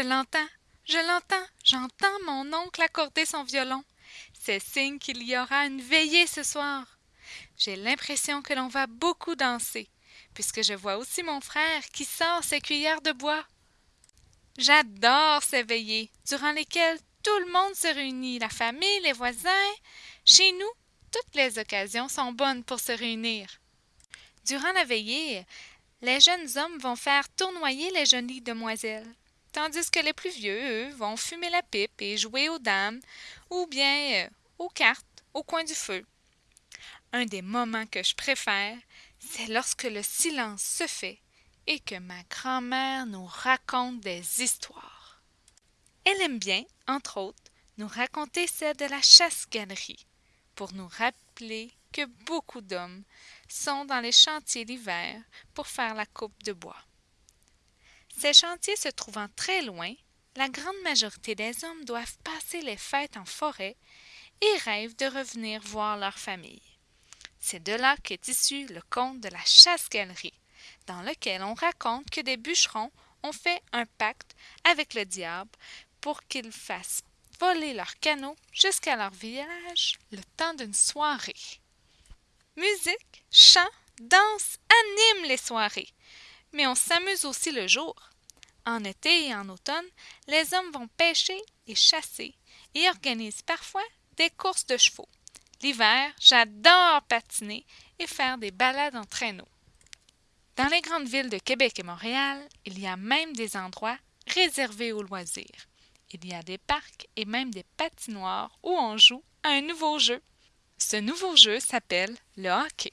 l'entends, je l'entends, j'entends mon oncle accorder son violon. C'est signe qu'il y aura une veillée ce soir. J'ai l'impression que l'on va beaucoup danser, puisque je vois aussi mon frère qui sort ses cuillères de bois. J'adore ces veillées, durant lesquelles tout le monde se réunit, la famille, les voisins. Chez nous, toutes les occasions sont bonnes pour se réunir. Durant la veillée, les jeunes hommes vont faire tournoyer les jolies demoiselles, tandis que les plus vieux, eux, vont fumer la pipe et jouer aux dames, ou bien euh, aux cartes au coin du feu. Un des moments que je préfère, c'est lorsque le silence se fait et que ma grand-mère nous raconte des histoires. Elle aime bien, entre autres, nous raconter celle de la chasse-galerie, pour nous rappeler que beaucoup d'hommes sont dans les chantiers l'hiver pour faire la coupe de bois. Ces chantiers se trouvant très loin, la grande majorité des hommes doivent passer les fêtes en forêt et rêvent de revenir voir leur famille. C'est de là qu'est issu le conte de la chasse-galerie, dans lequel on raconte que des bûcherons ont fait un pacte avec le diable pour qu'il fasse voler leurs canaux jusqu'à leur village le temps d'une soirée. Musique, chant, danse animent les soirées, mais on s'amuse aussi le jour. En été et en automne, les hommes vont pêcher et chasser et organisent parfois des courses de chevaux. L'hiver, j'adore patiner et faire des balades en traîneau. Dans les grandes villes de Québec et Montréal, il y a même des endroits réservés aux loisirs. Il y a des parcs et même des patinoires où on joue à un nouveau jeu. Ce nouveau jeu s'appelle le hockey.